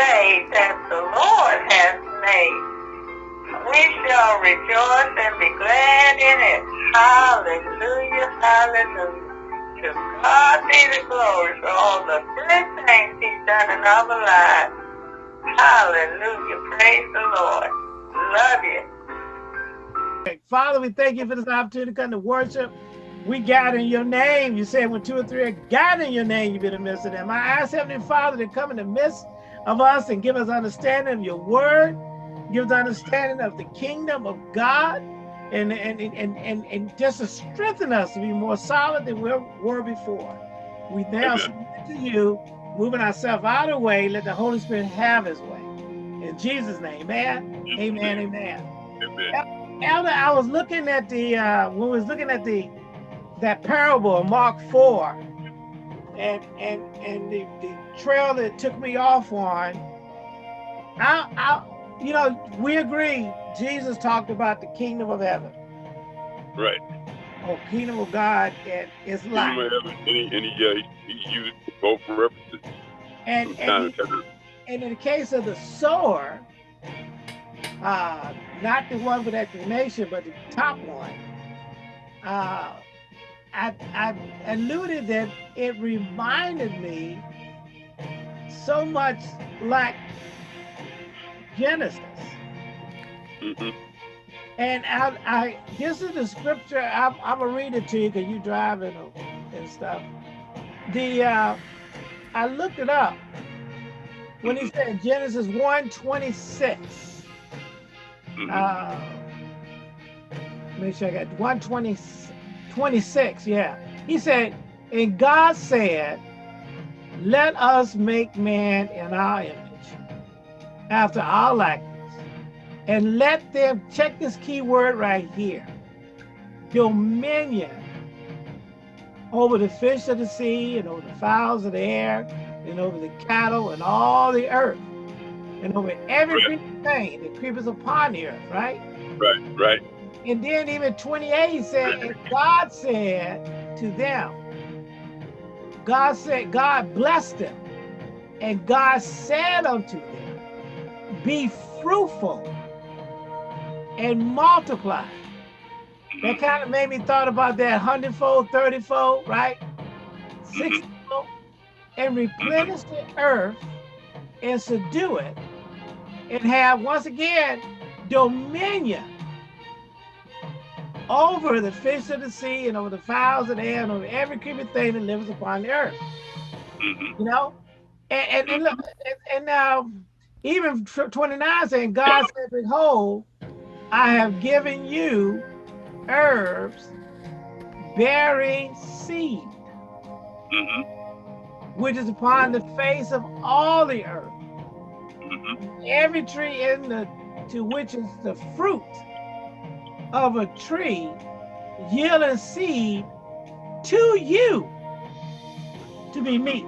day that the Lord has made. We shall rejoice and be glad in it. Hallelujah, hallelujah. To God be the glory for all the good things he's done in our lives. Hallelujah, praise the Lord. Love you. Father, we thank you for this opportunity to come to worship. We gather in your name. You said when two or three are gathered in your name, you be the midst of them. I ask Heavenly Father to come in the midst of us and give us understanding of your word, give us understanding of the kingdom of God, and and and and, and just to strengthen us to be more solid than we were before. We now submit to you, moving ourselves out of the way, let the Holy Spirit have his way. In Jesus' name, amen, amen, amen. Amen. Elder, I was looking at the, uh, when we was looking at the, that parable of Mark 4, and and and the, the trail that took me off on, I, I, you know, we agree, Jesus talked about the kingdom of heaven, Right. or kingdom of God, and it's like, may have it, and he, and he, uh, he, he used both references and, and, time. and in the case of the sower, uh, not the one with explanation, but the top one, uh, I, I alluded that it reminded me so much like Genesis. hmm And I, I this is the scripture, I'm, I'm gonna read it to you because you driving and stuff. The, uh, I looked it up when he said Genesis 1, 26. hmm uh, make sure I got 120, 26, yeah. He said, and God said, let us make man in our image, after our likeness, and let them, check this key word right here, dominion over the fish of the sea and over the fowls of the air and over the cattle and all the earth and over every creeping thing that creepers upon the earth, right? Right, right. And then even 28 said, and God said to them, God said, God blessed them. And God said unto them, be fruitful and multiply. That kind of made me thought about that hundredfold, thirtyfold, right? Sixtyfold, and replenish the earth and subdue it and have once again dominion over the fish of the sea and over the fowls of the air and over every creeping thing that lives upon the earth. hmm You know, and and, and look, and, now even 29 saying, God said, Behold, I have given you herbs bearing seed, hmm which is upon the face of all the earth. hmm every tree in the to which is the fruit of a tree yielding seed to you to be meat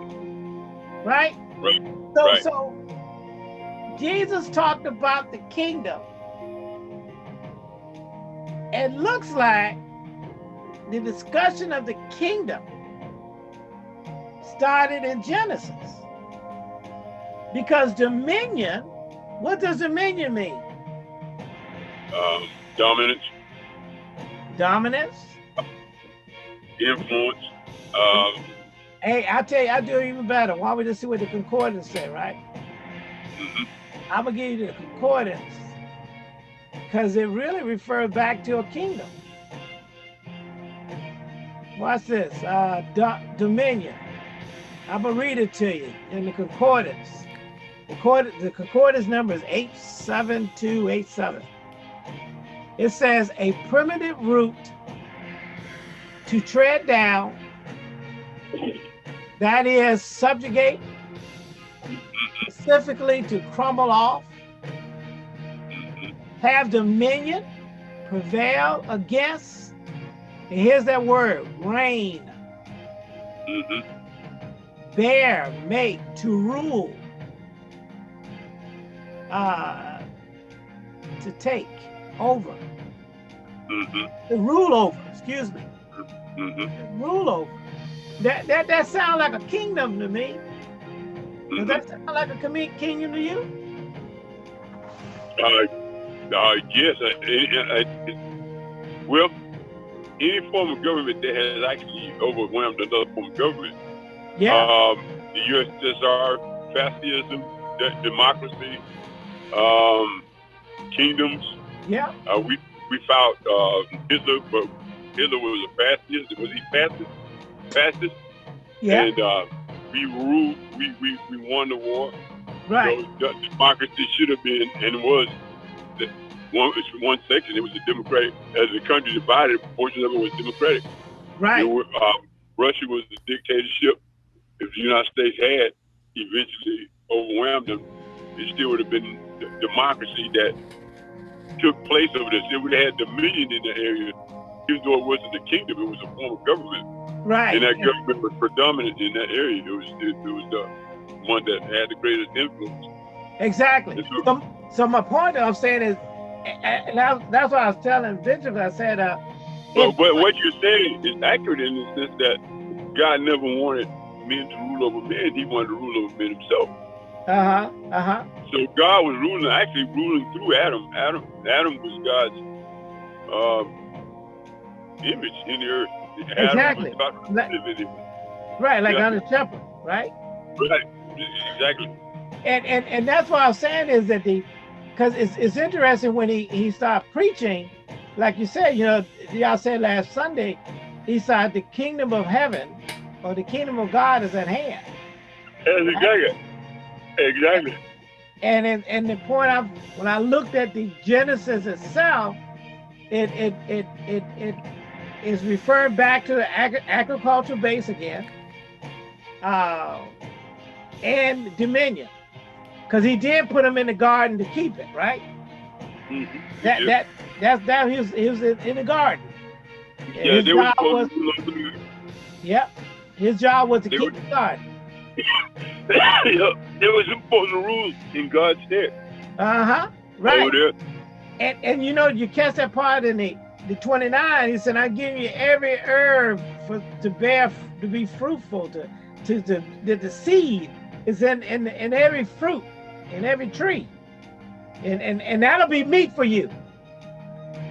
right? Right, so right. so jesus talked about the kingdom. It looks like the discussion of the kingdom started in genesis. Because dominion what does dominion mean? Um, dominance, dominance influence. Um, Hey, I tell you, I do even better. Why don't we just see what the concordance say, right? mhm. I'm gonna give you the concordance because it really refers back to a kingdom. Watch this, uh, do- dominion. I'm gonna read it to you in the concordance. The, cord- the concordance number is 87287. It says a primitive root to tread down, that is subjugate, specifically to crumble off, have dominion, prevail against, and here's that word, reign, Mhm. bear, make, to rule, uh, to take over, Mhm. to rule over, excuse me, Mhm. rule over. That, that, that sounds like a kingdom to me. Does that sound like a kingdom to you? Uh, uh, yes. Uh, uh, uh, well, any form of government that has actually overwhelmed another form of government, Yeah. um, the USSR, fascism, de- democracy, um, kingdoms. Yeah. Uh, we we found uh, Hitler, but Hitler was a fascist. Was he fascist? Fascist. Yeah. And uh, we ruled. We, we we won the war. right. So democracy should have been and it was the one it's one section. It was a democratic. As the country divided, a portion of it was democratic. right. Were, um, Russia was a dictatorship. If the United States had eventually overwhelmed them, it still would have been the democracy that took place over this. It would have had dominion in the area. Even though it wasn't a kingdom, it was a form of government. right. And that government was predominant in that area. It was it, it was the one that had the greatest influence. Exactly. So- So, so my point I'm saying is, and that's, that's what I was telling Bishop. I said, uh, But, but what you're saying is accurate in the sense that God never wanted men to rule over men. He wanted to rule over men himself. Uh-huh, uh-huh. So God was ruling, actually ruling through Adam. Adam, Adam was God's um, image in the earth. Adam Exactly. Like-. Right, like Yeah. on the shepherd, right? Right. Exactly. And and and that's what I was saying is that the, because it's it's interesting when he he started preaching, like you said, you know, y'all said last Sunday, he said the kingdom of heaven, or the kingdom of God is at hand. That's exactly. Exactly. And in, and the point I when I looked at the Genesis itself, it it it it it is referring back to the agri- agricultural base again, uh, and dominion, because he did put them in the garden to keep it, right? hmm That Yeah. that that's that he was he was in, in the garden. And Yeah, his they were job was supposed to rule over men. yep. His job was to They keep were- the garden. Yeah, they were supposed to rule in God's stead Uh huh. Right. over there. And and you know you catch that part in the the 29. He said, "I give you every herb for to bear to be fruitful to to to that the seed is in in in every fruit in every tree, and and and that'll be meat for you."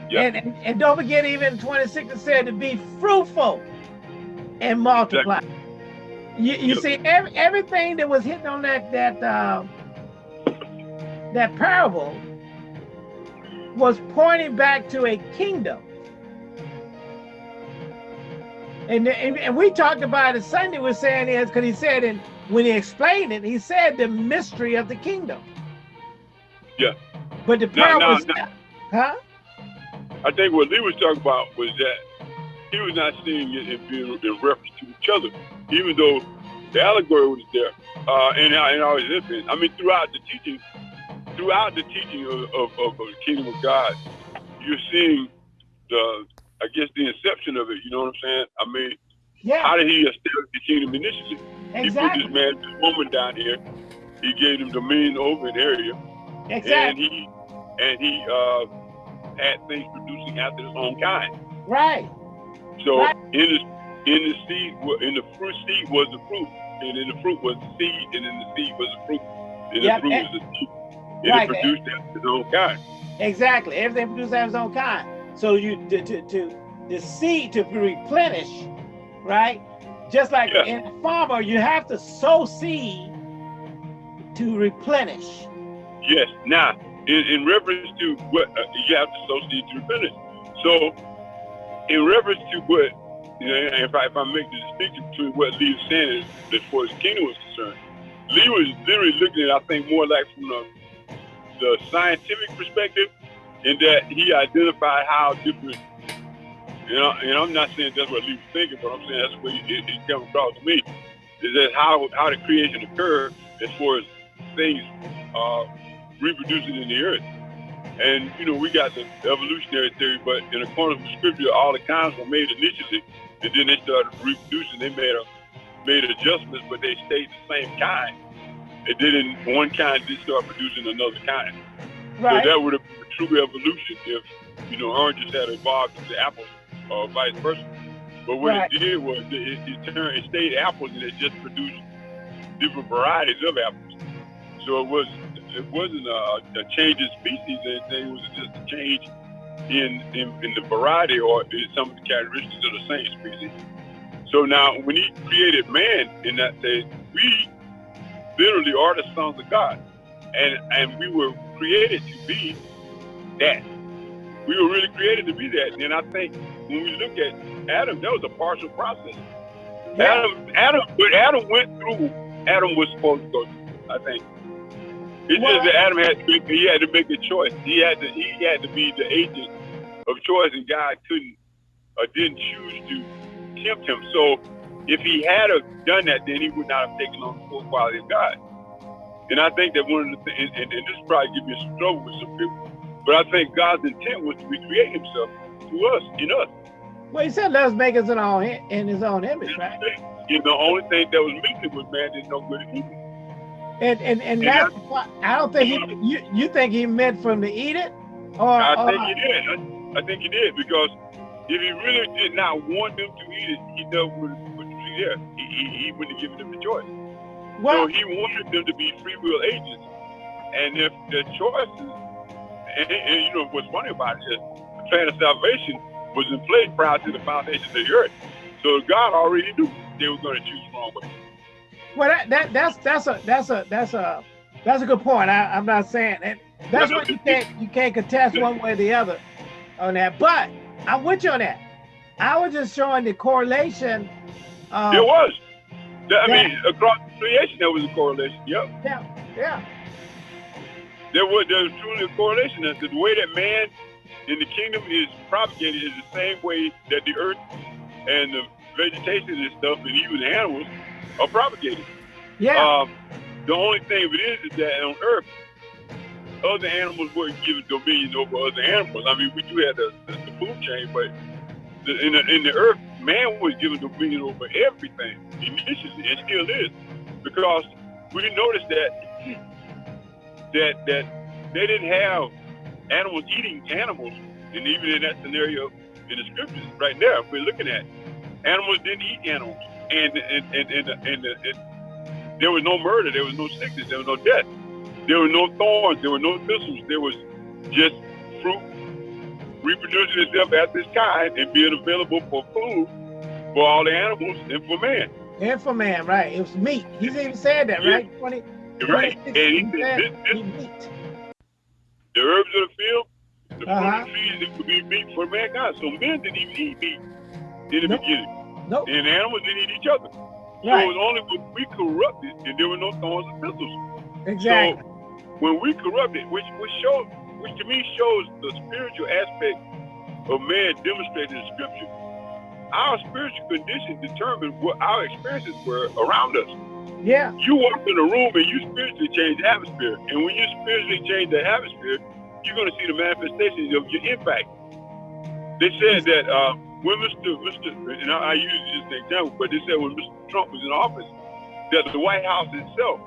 Yeah. And, and and don't forget, even 26 it said to be fruitful and multiply. You, you see, every, everything that was hitting on that that uh, that parable was pointing back to a kingdom. And, and, and we talked about it Sunday, we're saying is because he said, and when he explained it, he said the mystery of the kingdom. Yeah. But the No, no, parable, no. huh? I think what Lee was talking about was that he was not seeing it in, in reference to each other, even though the allegory was there. Uh, and, I- and I was listening. I mean, throughout the teaching, throughout the teaching of, of, of the kingdom of God, you're seeing the, I guess, the inception of it. You know what I'm saying? I mean, Yeah, how did he establish the kingdom initially? Exactly. He put this man, this woman down here. He gave him dominion over an area, Exactly. and he and he uh, had things producing after his own kind. Right. So Right. in the in the seed in the fruit seed was the fruit, and in the fruit was the seed, and in the seed was the fruit, and Yep, the fruit and- was the seed. And Right, it produced after its own kind. Exactly. Everything produces after its own kind. So you to to, to the seed to replenish, right? Just like Yeah. in a farmer, you have to sow seed to replenish. Yes. Now, in, in reference to what uh, you have to sow seed to replenish. So, in reference to what, you know, if I if I make the distinction between what Lee was saying as, far as kingdom was concerned, Lee was literally looking at, I think, more like from the, the scientific perspective, in that he identified how different. You know, and I'm not saying that's what Lee was thinking, but I'm saying that's what it, it, it came across to me. Is that how how the creation occurred as far as things uh, reproducing in the earth. And you know, we got the evolutionary theory, but in accordance with scripture, all the kinds were made initially, and then they started reproducing. They made a made adjustments, but they stayed the same kind. And then in one kind did start producing another kind. Right. So that would have been a true evolution if you know oranges had evolved into apples, or uh, vice versa. But what Right. it did was it, it, it turned, it stayed apples, and it just produced different varieties of apples. So it was it wasn't a, a change in species or anything. It was just a change in, in in the variety or in some of the characteristics of the same species. So now, when He created man in that day, we literally are the sons of God, and and we were created to be that. We were really created to be that. And I think when we look at Adam, that was a partial process. Yeah. Adam, Adam, what Adam went through, Adam was supposed to go through. I think it's Well- just Adam had to make, he had to make a choice. He had to he had to be the agent of choice, and God couldn't or didn't choose to tempt him. So if he had have done that, then he would not have taken on the full quality of God. And I think that one of the things, and, and this probably give me some trouble with some people, but I think God's intent was to recreate Himself to us, in us. Well, he said, "Let us make us in our in his own image," right? And the only thing that was missing was man did no good and evil. And and and Yeah. that's why I don't think he. You you think he meant for him to eat it, or, I or think he did. I, I think he did because if he really did not want them to eat it, he never would would be there. He, he, he wouldn't have given them the choice. So he wanted them to be free will agents. And if the choices, and, and you know what's funny about it is the plan of salvation was in place prior to the foundation of the earth. So God already knew they were going to choose the wrong way. Well, that, that that's that's a that's a that's a that's a good point. I, I'm not saying that. that's what you can't you can't contest one way or the other on that. But I'm with you on that. I was just showing the correlation. Um, There was. I mean, across creation, there was a correlation. Yep. yeah, yeah, There was, there was truly a correlation. That the way that man in the kingdom is propagated is the same way that the earth and the vegetation and stuff, and even the animals, are propagated. yeah. Um, the only thing of it is, is that on Earth, other animals weren't given dominion over other animals. I mean, we do have the, the, the food chain, but the, in, the, in the Earth, man was given dominion over everything initially, and still is, because we noticed that that that they didn't have animals eating animals, and even in that scenario in the scriptures, right there, we're looking at animals didn't eat animals, and and and and, and, and, and there was no murder, there was no sickness, there was no death, there were no thorns, there were no thistles, there was just fruit reproducing itself as its kind and being available for food for all the animals and for man. And for man, right? It was meat. He's even said that, Yeah. right? 20, Right? 26, And he said, this, this, meat. the herbs of the field, the Uh-huh. fruit of the trees, it would be meat for mankind. So men didn't even eat meat in the Nope. beginning. Nope. And animals didn't eat each other. Right. So it was only when we corrupted and there were no thorns and thistles. Exactly. So when we corrupted, which which shows, which to me shows the spiritual aspect of man demonstrated in Scripture. Our spiritual condition determines what our experiences were around us. yeah. You walk in a room and you spiritually change the atmosphere, and when you spiritually change the atmosphere, you're going to see the manifestations of your impact. They said that uh, when Mr. Mr. and I, I use this example, but they said when Mr. Trump was in office, that the White House itself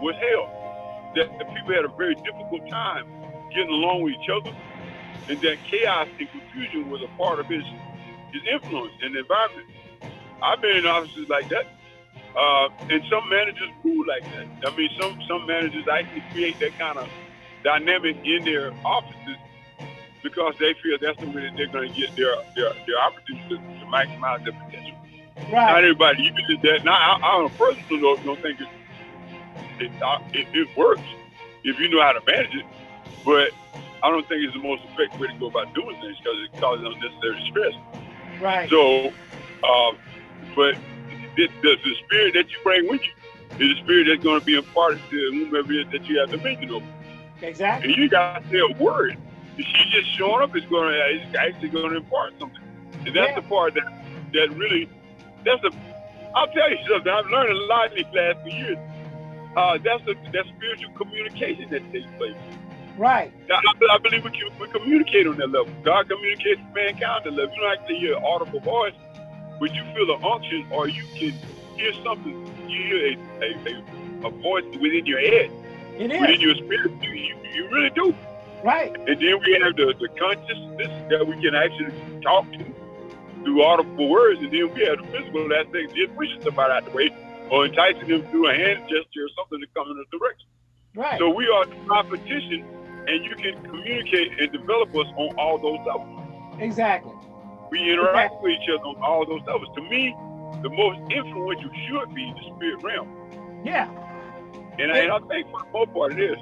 was hell. That the people had a very difficult time getting along with each other, and that chaos and confusion was a part of his his influence and environment. I've been in offices like that, uh, and some managers rule like that. I mean, some some managers actually create that kind of dynamic in their offices because they feel that's the way that they're going to get their their, their opportunities to, to maximize their potential. Not Right. everybody uses that. Now, I, I on a personal note, don't think it it, it it works if you know how to manage it, but I don't think it's the most effective way to go about doing things because it causes unnecessary stress. Right. So, um, but the, the, the spirit that you bring with you is the spirit that's going to be imparted to whomever it is that you have dominion over. Exactly. And you got to say a word. If she just showing up is going to, is actually going to impart something. And that's Yeah. the part that, that really, that's the, I'll tell you something. I've learned a lot in these last few years. Uh, that's the, that spiritual communication that takes place. Right. Now, I, I believe we, can, we communicate on that level. God communicates with mankind on that level. You don't actually hear an audible voice, but you feel an unction or you can hear something. You hear a, a, a, a voice within your head, It within your spirit. You, you, you really do. Right. And then we have the, the consciousness that we can actually talk to through audible words. And then we have the physical aspect, just pushing somebody out the way or enticing them through a hand gesture or something to come in a direction. Right. So we are the competition, and you can communicate and develop us on all those levels. exactly. We interact with each other on all those levels. To me, the most influential should be the spirit realm. Yeah. And, I, and I think for the most part it is.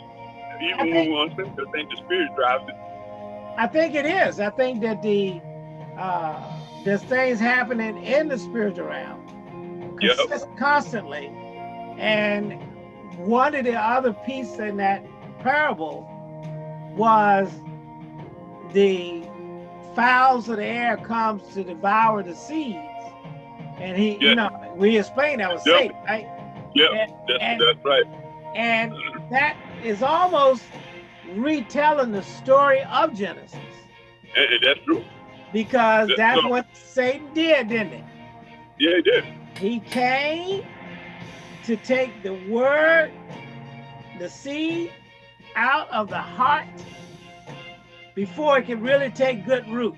Even I when think- I think the spirit drives it. I think it is. I think that the uh, there's things happening in the spiritual realm Yep. constantly, and one of the other pieces in that parable was the fowls of the air comes to devour the seeds, and he, you know, we explained that was Yep. Satan, right? Yeah, that's, that's right. And that is almost retelling the story of Genesis and that's true. because that's so- what Satan did, didn't it? Yeah, he did. He came to take the word, the seed out of the heart before it can really take good root.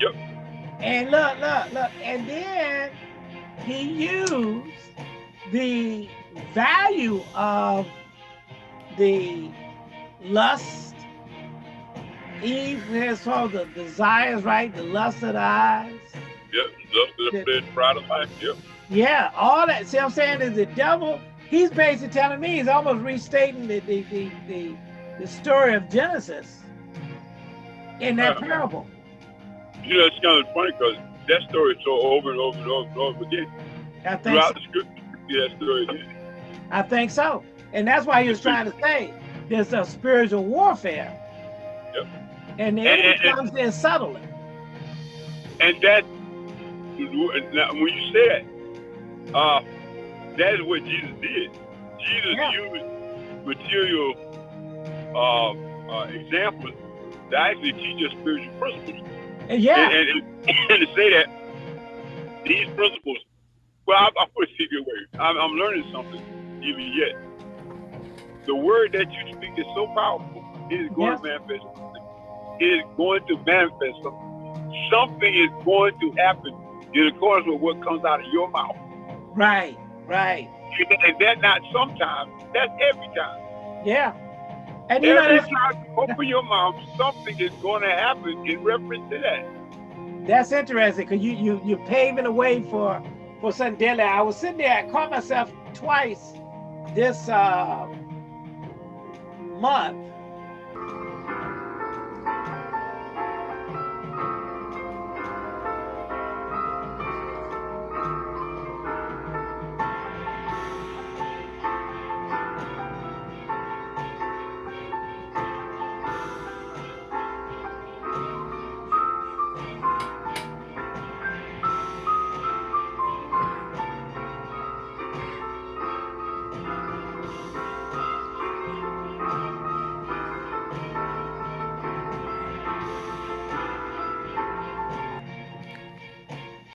Yep. And look, look, look, and then he used the value of the lust. Eve has all the desires, right? The lust of the eyes. Yep, the Yeah. pride of life. Yep. Yeah, all that. See, what I'm saying is the devil. He's basically telling me he's almost restating the the the the, the story of Genesis in that Uh-huh. parable. You know, it's kind of funny because that story is so over and over and over and over again. I think Throughout so. the scripture, that story again. I think so, and that's why he was trying to say there's a spiritual warfare. Yep. And the enemy and- and- comes in subtly. And that, when you say that, uh, that is what Jesus did. Jesus Yeah. used material uh, uh, examples to actually teach us spiritual principles. And yeah, And, and, to say that these principles, well, I, I put it this way. I'm, I'm learning something even yet. The word that you speak is so powerful. It is going to manifest. something. It is going to manifest something. Something is going to happen in accordance with what comes out of your mouth. right, right, And that not sometimes, that's every time. yeah. And you know every that's, time you open your mouth, something is going to happen in reference to that. that's interesting because you you you're paving the way for for something deadly. I was sitting there, I caught myself twice this uh, month